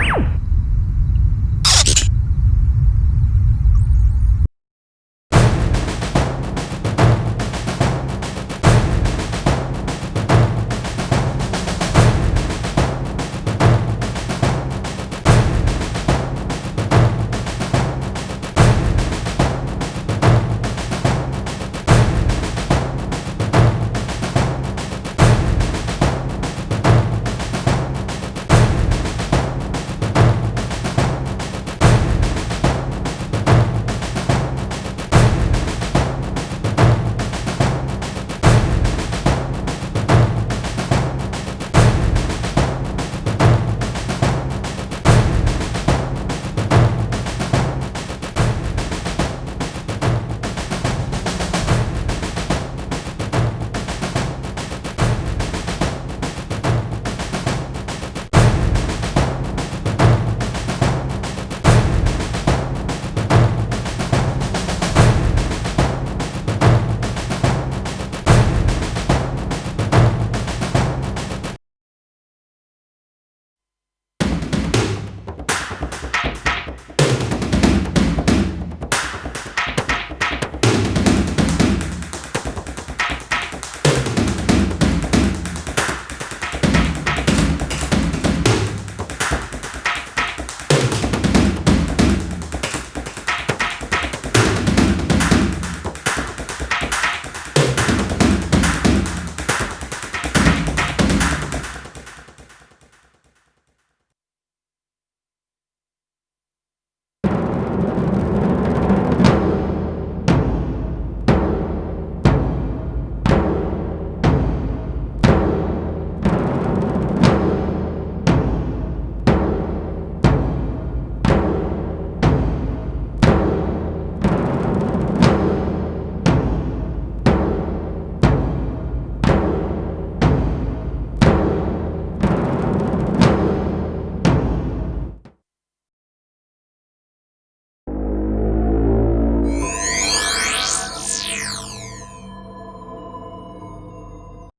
Bye.